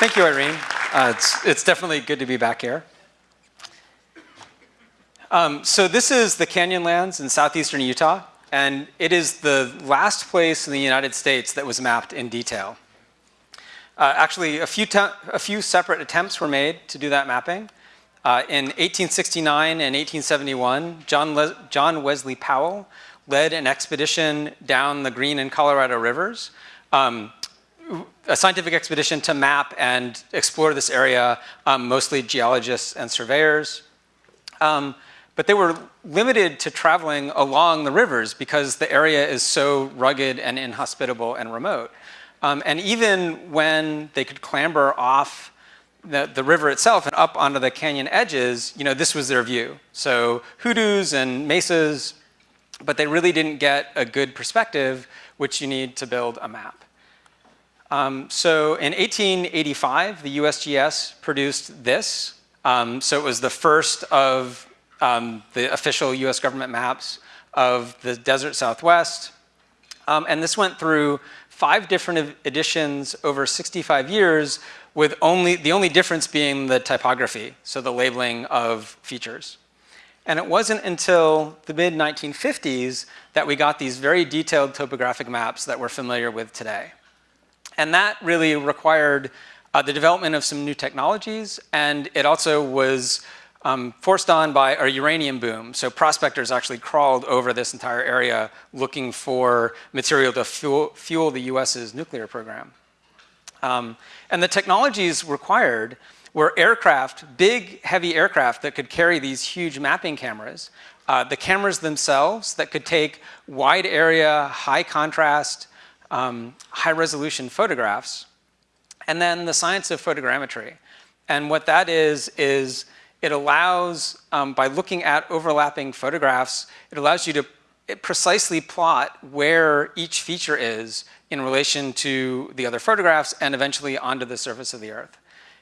Thank you, Irene. Uh, it's, it's definitely good to be back here. Um, so this is the Canyonlands in southeastern Utah, and it is the last place in the United States that was mapped in detail. Uh, actually, a few, a few separate attempts were made to do that mapping. Uh, in 1869 and 1871, John, Le John Wesley Powell led an expedition down the Green and Colorado rivers, um, a scientific expedition to map and explore this area, um, mostly geologists and surveyors. Um, but they were limited to traveling along the rivers because the area is so rugged and inhospitable and remote. Um, and even when they could clamber off the, the river itself and up onto the canyon edges, you know, this was their view. So hoodoos and mesas, but they really didn't get a good perspective, which you need to build a map. Um, so in 1885, the USGS produced this. Um, so it was the first of um, the official US government maps of the desert Southwest. Um, and this went through five different editions over 65 years with only, the only difference being the typography, so the labeling of features. And it wasn't until the mid 1950s that we got these very detailed topographic maps that we're familiar with today. And that really required uh, the development of some new technologies, and it also was um, forced on by a uranium boom. So prospectors actually crawled over this entire area looking for material to fuel, fuel the US's nuclear program. Um, and the technologies required were aircraft, big, heavy aircraft that could carry these huge mapping cameras, uh, the cameras themselves that could take wide area, high contrast, um, high resolution photographs, and then the science of photogrammetry. And what that is, is it allows, um, by looking at overlapping photographs, it allows you to precisely plot where each feature is in relation to the other photographs and eventually onto the surface of the earth.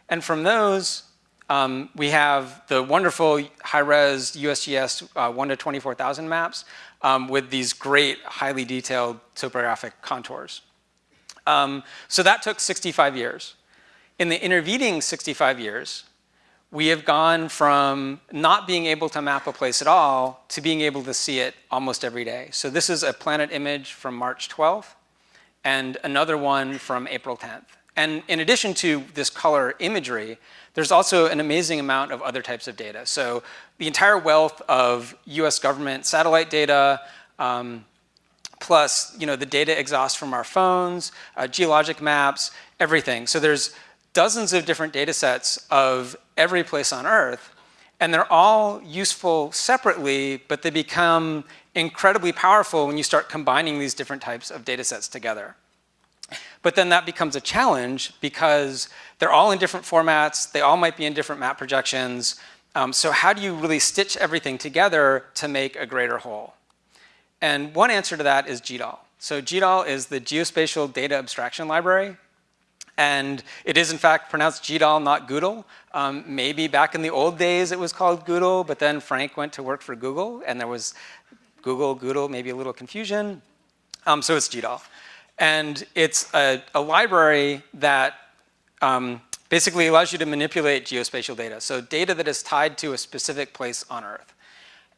And from those, um, we have the wonderful high-res USGS uh, 1 to 24,000 maps um, with these great, highly detailed topographic contours. Um, so that took 65 years. In the intervening 65 years, we have gone from not being able to map a place at all to being able to see it almost every day. So this is a planet image from March 12th and another one from April 10th. And in addition to this color imagery, there's also an amazing amount of other types of data. So the entire wealth of US government satellite data, um, plus you know, the data exhaust from our phones, uh, geologic maps, everything. So there's dozens of different data sets of every place on Earth, and they're all useful separately, but they become incredibly powerful when you start combining these different types of data sets together. But then that becomes a challenge because they're all in different formats, they all might be in different map projections, um, so how do you really stitch everything together to make a greater whole? And one answer to that is GDAL. So GDAL is the Geospatial Data Abstraction Library. And it is in fact pronounced GDAL, not Goodle. Um, maybe back in the old days it was called Goodle, but then Frank went to work for Google and there was Google, Goodle, maybe a little confusion. Um, so it's GDAL. And it's a, a library that um, basically allows you to manipulate geospatial data. So data that is tied to a specific place on Earth.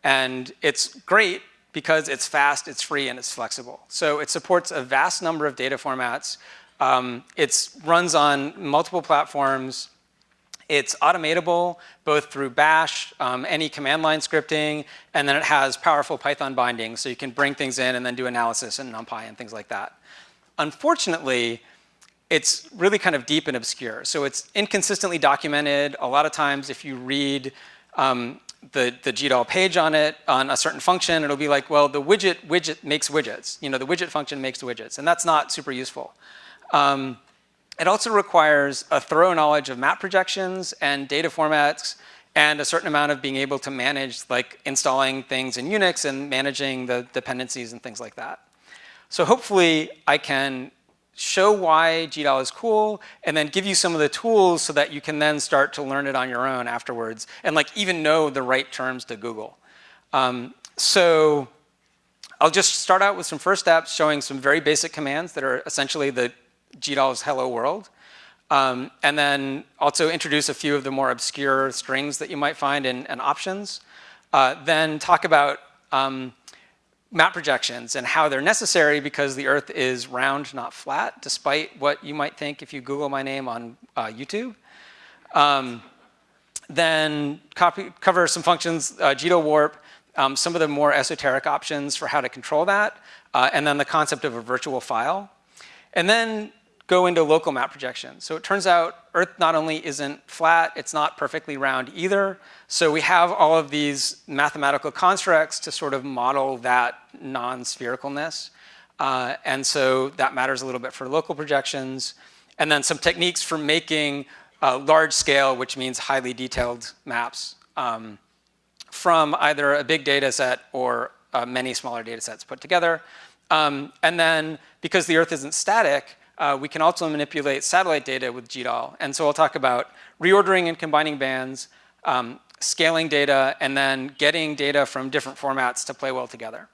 And it's great because it's fast, it's free, and it's flexible. So it supports a vast number of data formats um, it runs on multiple platforms. It's automatable both through bash, um, any command line scripting, and then it has powerful Python bindings so you can bring things in and then do analysis in NumPy and things like that. Unfortunately, it's really kind of deep and obscure. So it's inconsistently documented. A lot of times if you read um, the, the GDAL page on it, on a certain function, it'll be like, well, the widget widget makes widgets. You know, the widget function makes widgets, and that's not super useful. Um, it also requires a thorough knowledge of map projections and data formats and a certain amount of being able to manage like installing things in Unix and managing the dependencies and things like that. So hopefully I can show why GDAL is cool and then give you some of the tools so that you can then start to learn it on your own afterwards and like even know the right terms to Google. Um, so I'll just start out with some first steps showing some very basic commands that are essentially the GDAL's hello world. Um, and then also introduce a few of the more obscure strings that you might find in, in options. Uh, then talk about um, map projections and how they're necessary because the Earth is round, not flat, despite what you might think if you Google my name on uh, YouTube. Um, then copy, cover some functions, uh, warp, um, some of the more esoteric options for how to control that, uh, and then the concept of a virtual file. And then go into local map projection. So it turns out Earth not only isn't flat, it's not perfectly round either. So we have all of these mathematical constructs to sort of model that non-sphericalness. Uh, and so that matters a little bit for local projections. And then some techniques for making uh, large scale, which means highly detailed maps um, from either a big data set or uh, many smaller data sets put together. Um, and then because the Earth isn't static, uh, we can also manipulate satellite data with GDAL. And so I'll talk about reordering and combining bands, um, scaling data, and then getting data from different formats to play well together.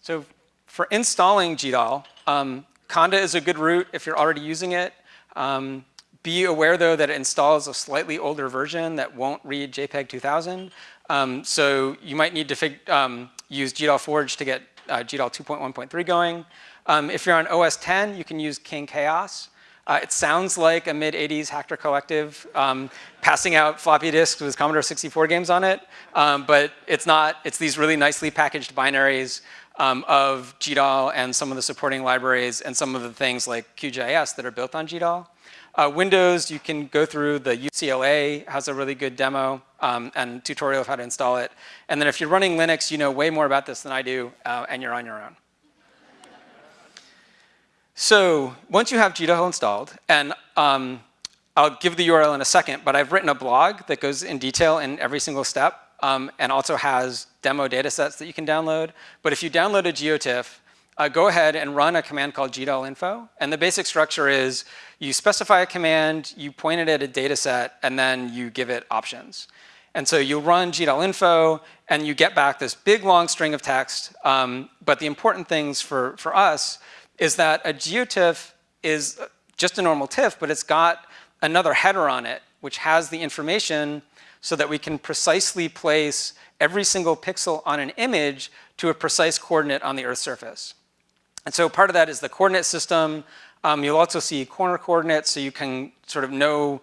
So for installing GDAL, um, Conda is a good route if you're already using it. Um, be aware though that it installs a slightly older version that won't read JPEG 2000. Um, so you might need to um, use GDAL Forge to get uh, GDAL 2.1.3 going. Um, if you're on OS 10, you can use KyngChaos. Uh, it sounds like a mid-80s hacker collective um, passing out floppy disks with Commodore 64 games on it, um, but it's not. It's these really nicely packaged binaries um, of GDAL and some of the supporting libraries and some of the things like QGIS that are built on GDAL. Uh, Windows, you can go through the UCLA has a really good demo um, and tutorial of how to install it. And then if you're running Linux, you know way more about this than I do, uh, and you're on your own. So once you have GDAL installed, and um, I'll give the URL in a second, but I've written a blog that goes in detail in every single step um, and also has demo data sets that you can download. But if you download a GeoTIFF, uh, go ahead and run a command called GDAL info. And the basic structure is you specify a command, you point it at a data set, and then you give it options. And so you run GDAL info, and you get back this big long string of text. Um, but the important things for, for us is that a GeoTIFF is just a normal TIFF, but it's got another header on it, which has the information so that we can precisely place every single pixel on an image to a precise coordinate on the Earth's surface. And so part of that is the coordinate system. Um, you'll also see corner coordinates, so you can sort of know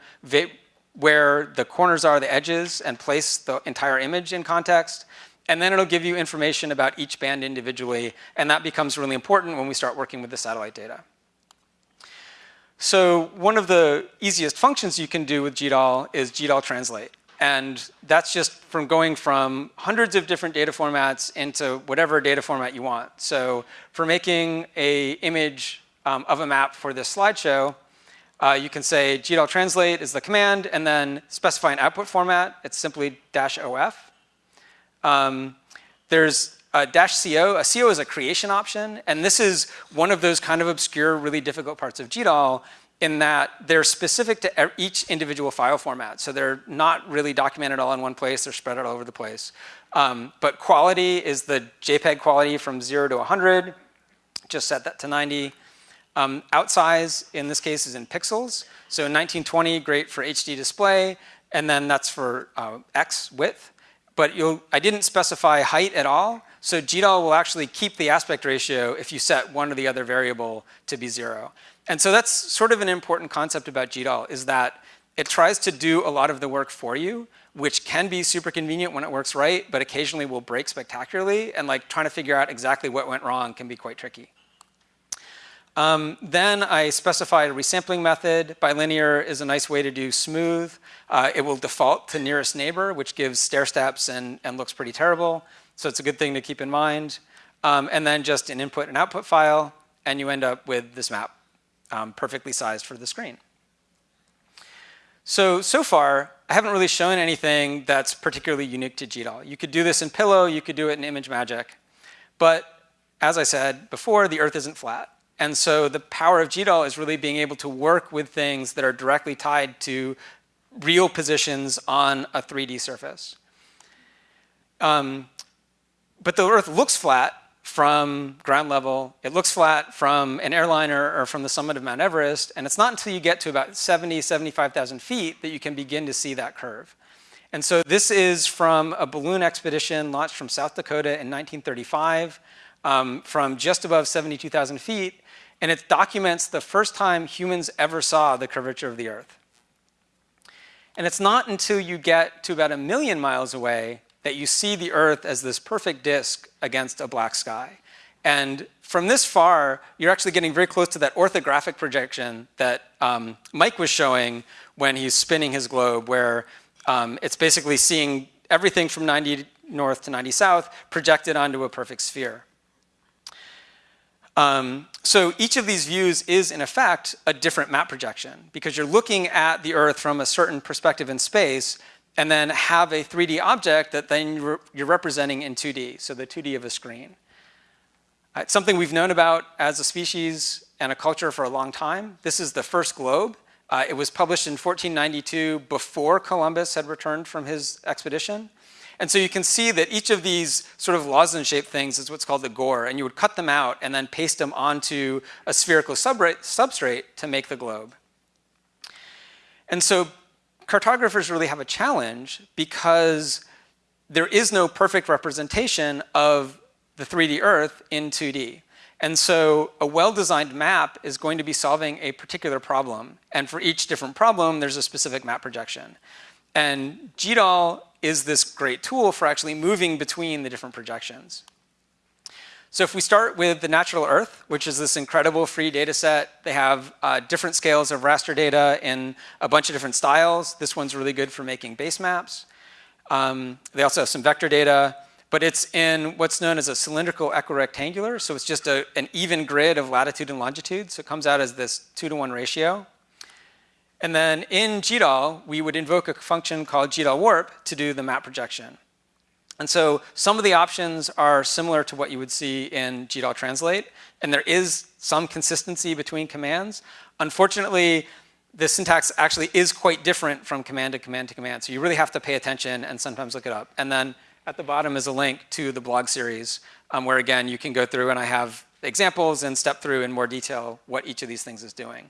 where the corners are, the edges, and place the entire image in context. And then it'll give you information about each band individually, and that becomes really important when we start working with the satellite data. So one of the easiest functions you can do with GDAL is GDAL translate. And that's just from going from hundreds of different data formats into whatever data format you want. So for making a image um, of a map for this slideshow, uh, you can say GDAL translate is the command and then specify an output format. It's simply dash OF. Um, there's a dash CO. A CO is a creation option. And this is one of those kind of obscure, really difficult parts of GDAL in that they're specific to each individual file format. So they're not really documented all in one place, they're spread out all over the place. Um, but quality is the JPEG quality from zero to 100, just set that to 90. Um, outsize, in this case, is in pixels. So 1920, great for HD display, and then that's for uh, X width. But I didn't specify height at all, so GDAL will actually keep the aspect ratio if you set one or the other variable to be zero. And so that's sort of an important concept about GDAL is that it tries to do a lot of the work for you, which can be super convenient when it works right, but occasionally will break spectacularly. And like trying to figure out exactly what went wrong can be quite tricky. Um, then I specified a resampling method. Bilinear is a nice way to do smooth. Uh, it will default to nearest neighbor, which gives stair steps and, and looks pretty terrible. So it's a good thing to keep in mind. Um, and then just an input and output file, and you end up with this map um, perfectly sized for the screen. So, so far, I haven't really shown anything that's particularly unique to GDAL. You could do this in Pillow, you could do it in ImageMagick. But as I said before, the Earth isn't flat. And so the power of GDAL is really being able to work with things that are directly tied to real positions on a 3D surface. Um, but the Earth looks flat from ground level. It looks flat from an airliner or from the summit of Mount Everest. And it's not until you get to about 70, 75,000 feet that you can begin to see that curve. And so this is from a balloon expedition launched from South Dakota in 1935 um, from just above 72,000 feet. And it documents the first time humans ever saw the curvature of the Earth. And it's not until you get to about a million miles away that you see the Earth as this perfect disk against a black sky. And from this far, you're actually getting very close to that orthographic projection that um, Mike was showing when he's spinning his globe, where um, it's basically seeing everything from 90 north to 90 south projected onto a perfect sphere. Um, so each of these views is, in effect, a different map projection because you're looking at the Earth from a certain perspective in space and then have a 3D object that then you're representing in 2D, so the 2D of a screen. Uh, it's something we've known about as a species and a culture for a long time. This is the first globe. Uh, it was published in 1492 before Columbus had returned from his expedition. And so you can see that each of these sort of lozenge-shaped things is what's called the gore, and you would cut them out and then paste them onto a spherical substrate to make the globe. And so cartographers really have a challenge because there is no perfect representation of the 3D Earth in 2D. And so a well-designed map is going to be solving a particular problem. And for each different problem, there's a specific map projection. And GDAL is this great tool for actually moving between the different projections. So if we start with the natural Earth, which is this incredible free data set, they have uh, different scales of raster data in a bunch of different styles. This one's really good for making base maps. Um, they also have some vector data, but it's in what's known as a cylindrical equirectangular. So it's just a, an even grid of latitude and longitude. So it comes out as this two to one ratio. And then in GDAL, we would invoke a function called GDAL warp to do the map projection. And so some of the options are similar to what you would see in GDAL translate, and there is some consistency between commands. Unfortunately, the syntax actually is quite different from command to command to command, so you really have to pay attention and sometimes look it up. And then at the bottom is a link to the blog series, um, where again, you can go through and I have examples and step through in more detail what each of these things is doing.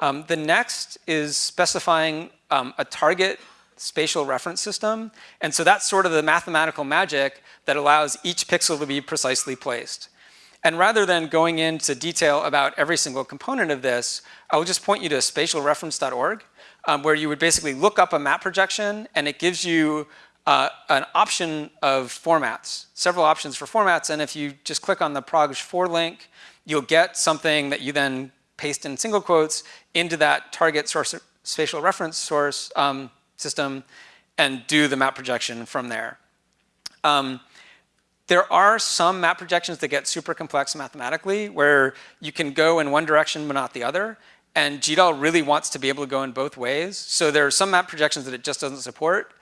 Um, the next is specifying um, a target spatial reference system. And so that's sort of the mathematical magic that allows each pixel to be precisely placed. And rather than going into detail about every single component of this, I will just point you to spatialreference.org, um, where you would basically look up a map projection and it gives you uh, an option of formats, several options for formats. And if you just click on the proj4 link, you'll get something that you then paste in single quotes into that target source spatial reference source um, system and do the map projection from there. Um, there are some map projections that get super complex mathematically where you can go in one direction but not the other. And GDAL really wants to be able to go in both ways. So there are some map projections that it just doesn't support.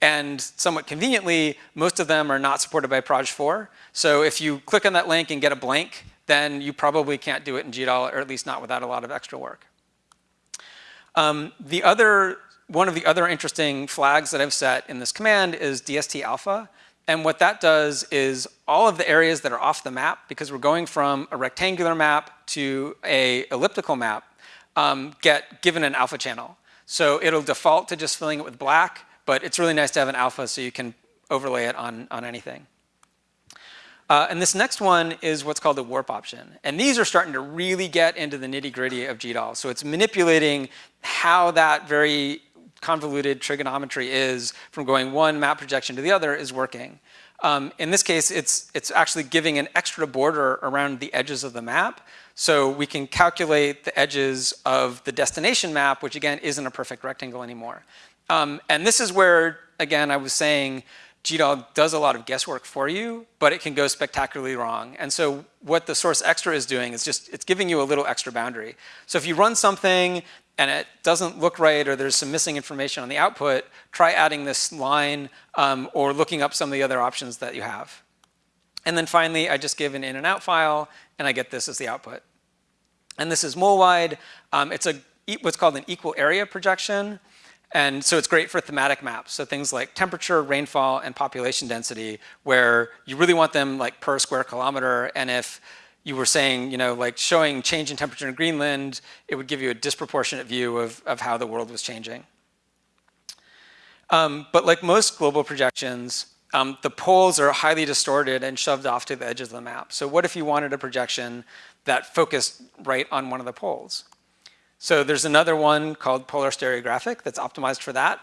And somewhat conveniently, most of them are not supported by Proj 4. So if you click on that link and get a blank, then you probably can't do it in GDAL, or at least not without a lot of extra work. Um, the other one of the other interesting flags that I've set in this command is DST alpha. And what that does is all of the areas that are off the map, because we're going from a rectangular map to a elliptical map, um, get given an alpha channel. So it'll default to just filling it with black, but it's really nice to have an alpha so you can overlay it on, on anything. Uh, and this next one is what's called the warp option. And these are starting to really get into the nitty gritty of GDAL. So it's manipulating how that very convoluted trigonometry is from going one map projection to the other is working. Um, in this case, it's, it's actually giving an extra border around the edges of the map. So we can calculate the edges of the destination map, which again isn't a perfect rectangle anymore. Um, and this is where, again, I was saying GDAL does a lot of guesswork for you, but it can go spectacularly wrong. And so what the source extra is doing is just, it's giving you a little extra boundary. So if you run something and it doesn't look right or there's some missing information on the output, try adding this line um, or looking up some of the other options that you have. And then finally, I just give an in and out file and I get this as the output. And this is Mollweide. Um, it's a what's called an equal area projection. And so it's great for thematic maps. So things like temperature, rainfall, and population density, where you really want them like per square kilometer. And if you were saying, you know, like showing change in temperature in Greenland, it would give you a disproportionate view of, of how the world was changing. Um, but like most global projections, um, the poles are highly distorted and shoved off to the edges of the map. So what if you wanted a projection that focused right on one of the poles? So there's another one called polar stereographic that's optimized for that.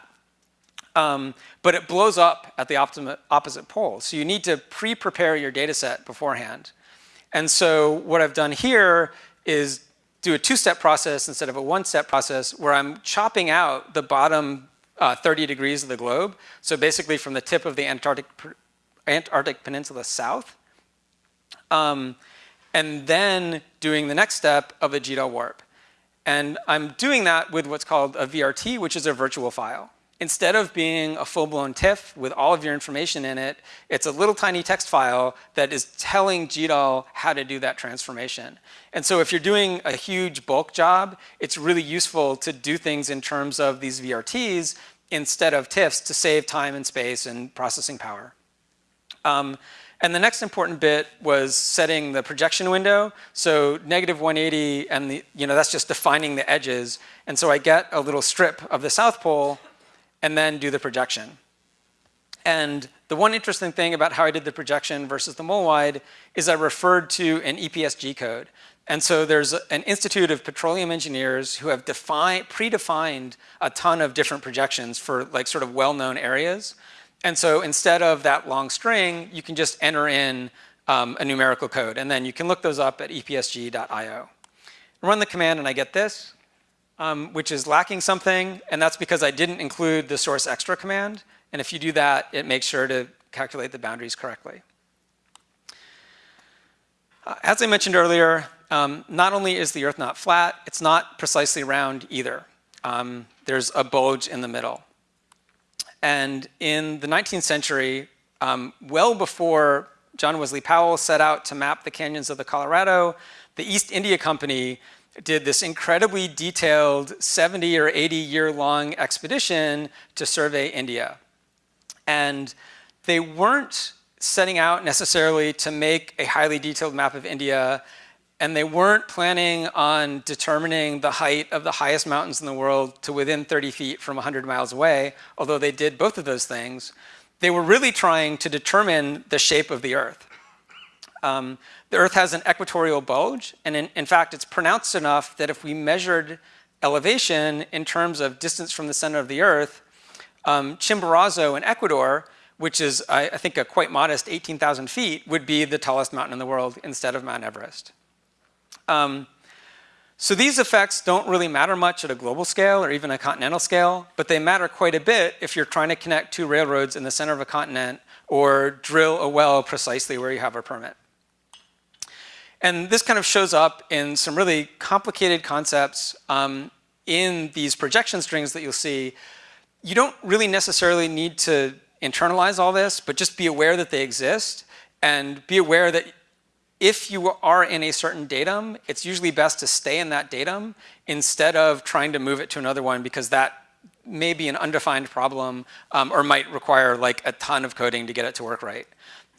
Um, but it blows up at the opposite pole. So you need to pre-prepare your data set beforehand. And so what I've done here is do a two-step process instead of a one-step process where I'm chopping out the bottom uh, 30 degrees of the globe. So basically from the tip of the Antarctic, Antarctic Peninsula south. Um, and then doing the next step of a GDAL warp. And I'm doing that with what's called a VRT, which is a virtual file. Instead of being a full-blown TIFF with all of your information in it, it's a little tiny text file that is telling GDAL how to do that transformation. And so if you're doing a huge bulk job, it's really useful to do things in terms of these VRTs instead of TIFFs to save time and space and processing power. Um, and the next important bit was setting the projection window. So negative 180 and the, you know, that's just defining the edges. And so I get a little strip of the South Pole and then do the projection. And the one interesting thing about how I did the projection versus the Mollweide is I referred to an EPSG code. And so there's an Institute of Petroleum Engineers who have defined, predefined a ton of different projections for like sort of well-known areas. And so instead of that long string, you can just enter in um, a numerical code. And then you can look those up at epsg.io. Run the command and I get this, um, which is lacking something. And that's because I didn't include the source extra command. And if you do that, it makes sure to calculate the boundaries correctly. Uh, as I mentioned earlier, um, not only is the Earth not flat, it's not precisely round either. Um, there's a bulge in the middle. And in the 19th century, um, well before John Wesley Powell set out to map the canyons of the Colorado, the East India Company did this incredibly detailed 70 or 80 year long expedition to survey India. And they weren't setting out necessarily to make a highly detailed map of India and they weren't planning on determining the height of the highest mountains in the world to within 30 feet from 100 miles away, although they did both of those things. They were really trying to determine the shape of the Earth. Um, the Earth has an equatorial bulge, and in, in fact, it's pronounced enough that if we measured elevation in terms of distance from the center of the Earth, um, Chimborazo in Ecuador, which is, I, I think, a quite modest 18,000 feet, would be the tallest mountain in the world instead of Mount Everest. Um, so these effects don't really matter much at a global scale or even a continental scale, but they matter quite a bit if you're trying to connect two railroads in the center of a continent or drill a well precisely where you have a permit. And this kind of shows up in some really complicated concepts um, in these projection strings that you'll see. You don't really necessarily need to internalize all this, but just be aware that they exist and be aware that if you are in a certain datum, it's usually best to stay in that datum instead of trying to move it to another one because that may be an undefined problem um, or might require like a ton of coding to get it to work right.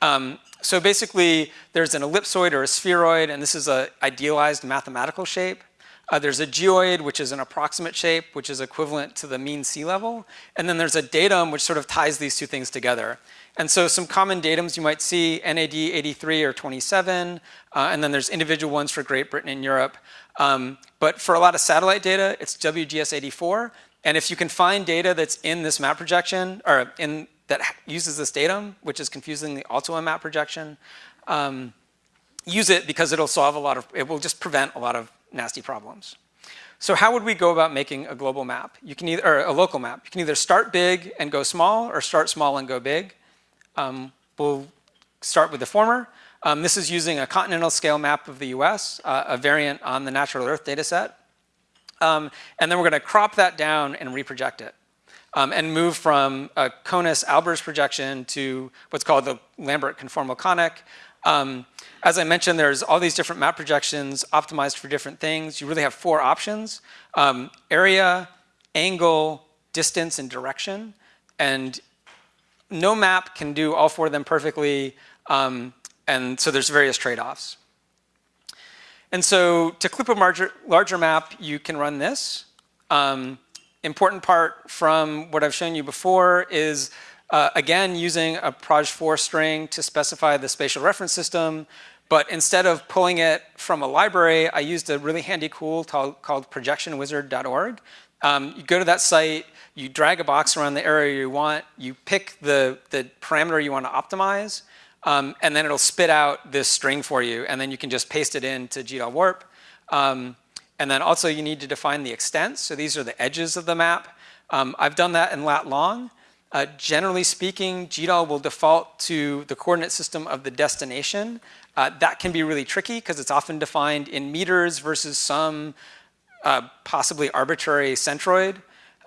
Um, so basically, there's an ellipsoid or a spheroid, and this is an idealized mathematical shape. Uh, there's a geoid, which is an approximate shape, which is equivalent to the mean sea level. And then there's a datum, which sort of ties these two things together. And so some common datums you might see, NAD 83 or 27, uh, and then there's individual ones for Great Britain and Europe. Um, but for a lot of satellite data, it's WGS 84. And if you can find data that's in this map projection, or in that uses this datum, which is confusingly also a map projection, um, use it because it'll solve a lot of, it will just prevent a lot of nasty problems. So how would we go about making a global map? You can either, or a local map. You can either start big and go small or start small and go big. Um, we'll start with the former. Um, this is using a continental scale map of the US, uh, a variant on the natural earth data set. Um, and then we're gonna crop that down and reproject it. Um, and move from a Conus-Albers projection to what's called the Lambert conformal conic. Um, as I mentioned, there's all these different map projections optimized for different things. You really have four options, um, area, angle, distance and direction. And no map can do all four of them perfectly. Um, and so there's various trade-offs. And so to clip a larger, larger map, you can run this. Um, important part from what I've shown you before is, uh, again, using a proj4 string to specify the spatial reference system. But instead of pulling it from a library, I used a really handy tool called, called projectionwizard.org. Um, you go to that site, you drag a box around the area you want, you pick the, the parameter you want to optimize, um, and then it'll spit out this string for you, and then you can just paste it into GDAL warp. Um, and then also you need to define the extents. So these are the edges of the map. Um, I've done that in lat long. Uh, generally speaking, GDAL will default to the coordinate system of the destination. Uh, that can be really tricky because it's often defined in meters versus some uh, possibly arbitrary centroid.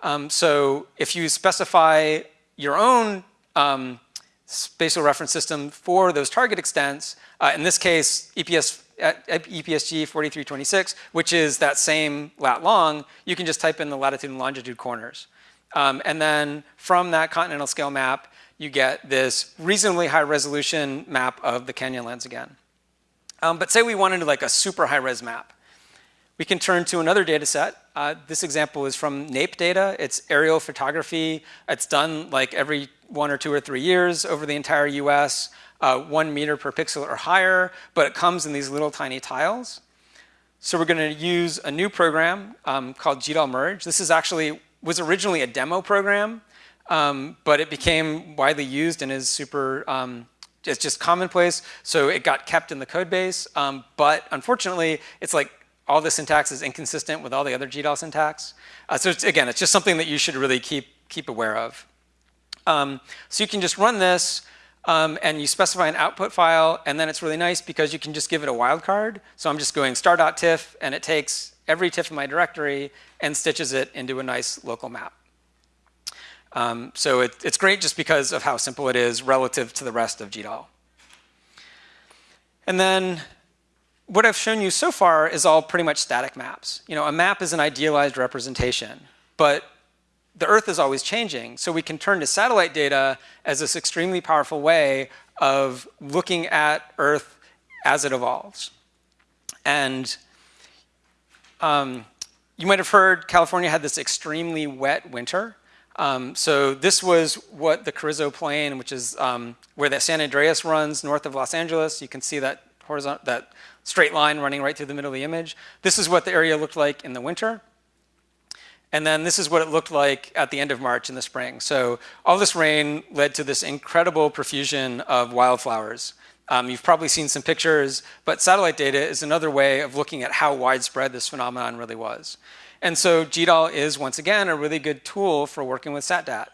Um, so if you specify your own um, spatial reference system for those target extents, uh, in this case, EPS EPSG 4326, which is that same lat long, you can just type in the latitude and longitude corners. Um, and then from that continental scale map, you get this reasonably high resolution map of the Canyonlands again. Um, but say we wanted like a super high res map. We can turn to another data set. Uh, this example is from NAIP data. It's aerial photography. It's done like every one or two or three years over the entire US uh, one meter per pixel or higher, but it comes in these little tiny tiles. So we're going to use a new program um, called GDAL Merge. This is actually, was originally a demo program, um, but it became widely used and is super, um, it's just commonplace. So it got kept in the code base, um, but unfortunately, it's like all the syntax is inconsistent with all the other GDAL syntax. Uh, so it's, again, it's just something that you should really keep, keep aware of. Um, so you can just run this um, and you specify an output file, and then it's really nice because you can just give it a wildcard. So I'm just going star.tiff, and it takes every tiff in my directory and stitches it into a nice local map. Um, so it, it's great just because of how simple it is relative to the rest of GDAL. And then what I've shown you so far is all pretty much static maps. You know, a map is an idealized representation, but the Earth is always changing. So we can turn to satellite data as this extremely powerful way of looking at Earth as it evolves. And um, you might have heard California had this extremely wet winter. Um, so this was what the Carrizo Plain, which is um, where the San Andreas runs north of Los Angeles. You can see that horizontal, that straight line running right through the middle of the image. This is what the area looked like in the winter. And then this is what it looked like at the end of March in the spring. So all this rain led to this incredible profusion of wildflowers. Um, you've probably seen some pictures, but satellite data is another way of looking at how widespread this phenomenon really was. And so GDAL is, once again, a really good tool for working with SatDat.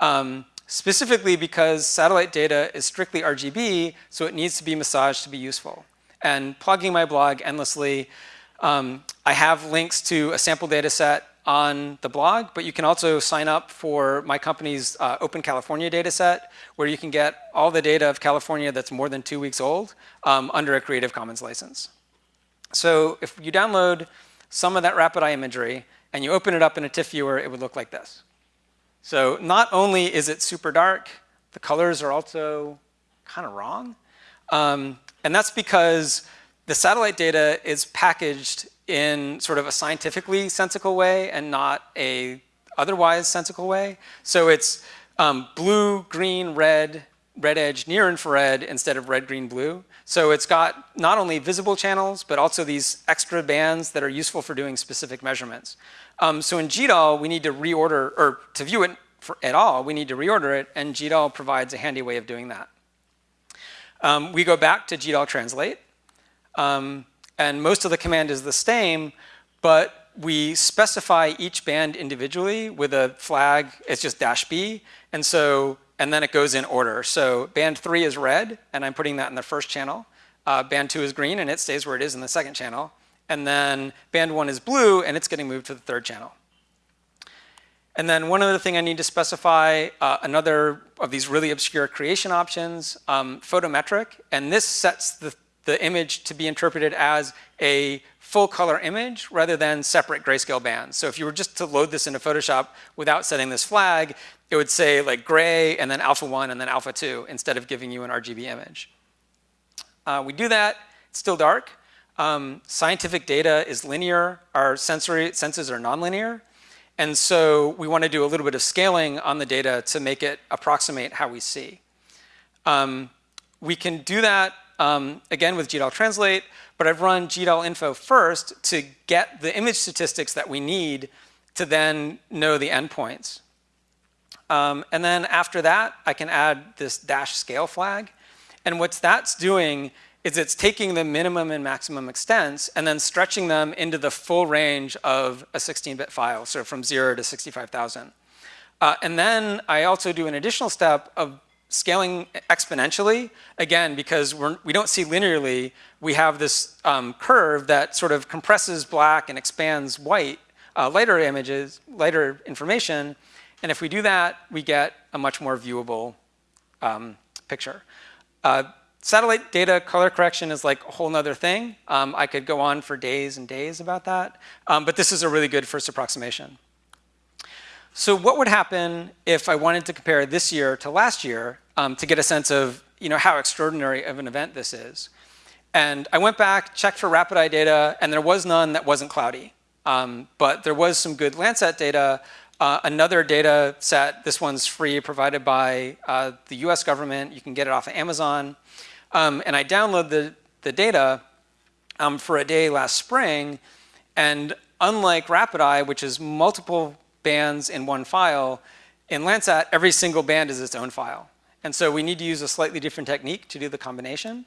Um, specifically because satellite data is strictly RGB, so it needs to be massaged to be useful. And plugging my blog endlessly, um, I have links to a sample data set on the blog, but you can also sign up for my company's uh, Open California dataset, where you can get all the data of California that's more than two weeks old um, under a Creative Commons license. So if you download some of that RapidEye imagery and you open it up in a TIFF viewer, it would look like this. So not only is it super dark, the colors are also kind of wrong. Um, and that's because the satellite data is packaged in sort of a scientifically sensical way and not a otherwise sensical way. So it's um, blue, green, red, red edge, near infrared instead of red, green, blue. So it's got not only visible channels, but also these extra bands that are useful for doing specific measurements. Um, so in GDAL, we need to reorder, or to view it for, at all, we need to reorder it, and GDAL provides a handy way of doing that. Um, we go back to GDAL translate. Um, and most of the command is the same, but we specify each band individually with a flag, it's just dash B, and so, and then it goes in order. So band three is red, and I'm putting that in the first channel. Uh, band two is green, and it stays where it is in the second channel. And then band one is blue, and it's getting moved to the third channel. And then one other thing I need to specify, uh, another of these really obscure creation options, um, photometric, and this sets the the image to be interpreted as a full color image rather than separate grayscale bands. So if you were just to load this into Photoshop without setting this flag, it would say like gray and then alpha 1 and then alpha 2 instead of giving you an RGB image. Uh, we do that, it's still dark. Um, scientific data is linear, our sensory senses are nonlinear. And so we want to do a little bit of scaling on the data to make it approximate how we see. Um, we can do that, um, again, with GDAL Translate, but I've run GDAL info first to get the image statistics that we need to then know the endpoints. Um, and then after that, I can add this dash scale flag. And what that's doing is it's taking the minimum and maximum extents and then stretching them into the full range of a 16-bit file, so from zero to 65,000. Uh, and then I also do an additional step of scaling exponentially, again, because we're, we don't see linearly, we have this um, curve that sort of compresses black and expands white, uh, lighter images, lighter information, and if we do that, we get a much more viewable um, picture. Uh, satellite data color correction is like a whole nother thing. Um, I could go on for days and days about that, um, but this is a really good first approximation. So what would happen if I wanted to compare this year to last year um, to get a sense of you know, how extraordinary of an event this is? And I went back, checked for RapidEye data, and there was none that wasn't cloudy. Um, but there was some good Landsat data uh, another data set, this one's free, provided by uh, the US government. You can get it off of Amazon. Um, and I download the, the data um, for a day last spring. And unlike RapidEye, which is multiple bands in one file, in Landsat, every single band is its own file. And so we need to use a slightly different technique to do the combination.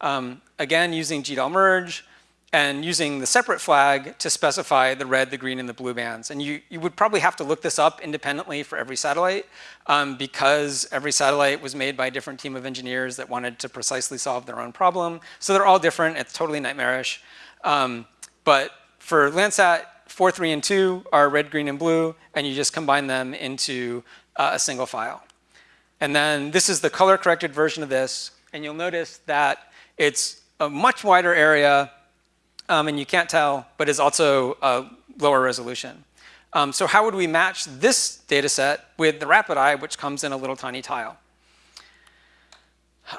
Um, again, using GDAL merge, and using the separate flag to specify the red, the green, and the blue bands. And you, you would probably have to look this up independently for every satellite um, because every satellite was made by a different team of engineers that wanted to precisely solve their own problem. So they're all different. It's totally nightmarish. Um, but for Landsat, 4, 3, and 2 are red, green, and blue, and you just combine them into uh, a single file. And then this is the color corrected version of this, and you'll notice that it's a much wider area um, and you can't tell, but is also a lower resolution. Um, so how would we match this data set with the RapidEye, which comes in a little tiny tile?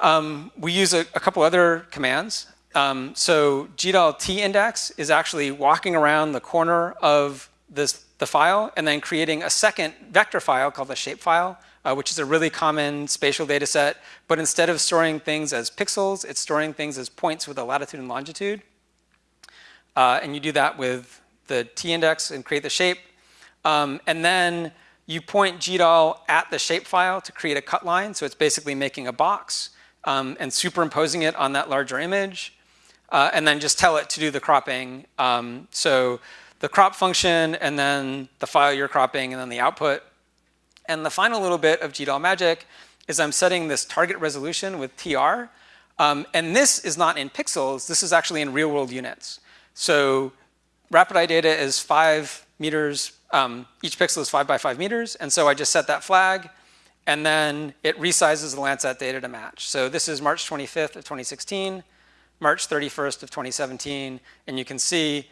Um, we use a, a, couple other commands. Um, so GDAL t-index is actually walking around the corner of this, the file and then creating a second vector file called the shapefile, uh, which is a really common spatial data set. But instead of storing things as pixels, it's storing things as points with a latitude and longitude. Uh, and you do that with the t-index and create the shape. Um, and then you point GDAL at the shapefile to create a cut line. So it's basically making a box um, and superimposing it on that larger image. Uh, and then just tell it to do the cropping. Um, so the crop function and then the file you're cropping and then the output. And the final little bit of GDAL magic is I'm setting this target resolution with TR. Um, and this is not in pixels, this is actually in real world units. So RapidEye data is five meters, um, each pixel is five by five meters. And so I just set that flag and then it resizes the Landsat data to match. So this is March 25th of 2016, March 31st of 2017. And you can see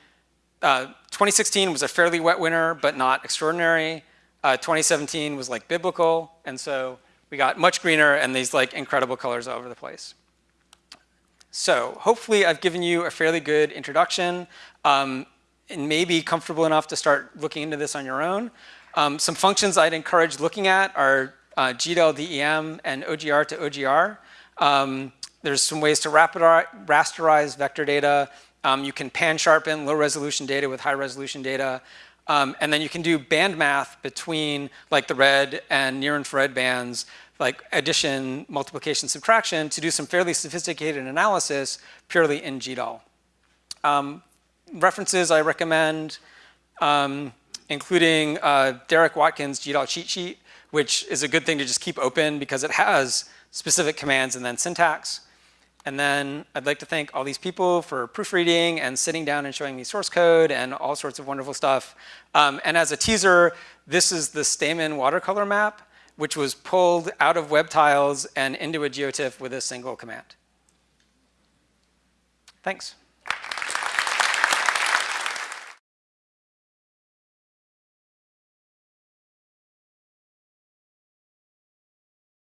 uh, 2016 was a fairly wet winter, but not extraordinary. Uh, 2017 was like biblical. And so we got much greener and these like incredible colors all over the place. So hopefully I've given you a fairly good introduction um, and maybe comfortable enough to start looking into this on your own. Um, some functions I'd encourage looking at are uh, GDAL DEM and OGR to OGR. Um, there's some ways to rasterize vector data. Um, you can pan sharpen low resolution data with high resolution data. Um, and then you can do band math between like the red and near infrared bands like addition, multiplication, subtraction to do some fairly sophisticated analysis purely in GDAL. Um, references I recommend, um, including uh, Derek Watkins' GDAL cheat sheet, which is a good thing to just keep open because it has specific commands and then syntax. And then I'd like to thank all these people for proofreading and sitting down and showing me source code and all sorts of wonderful stuff. Um, and as a teaser, this is the Stamen watercolor map which was pulled out of web tiles and into a geotiff with a single command. Thanks.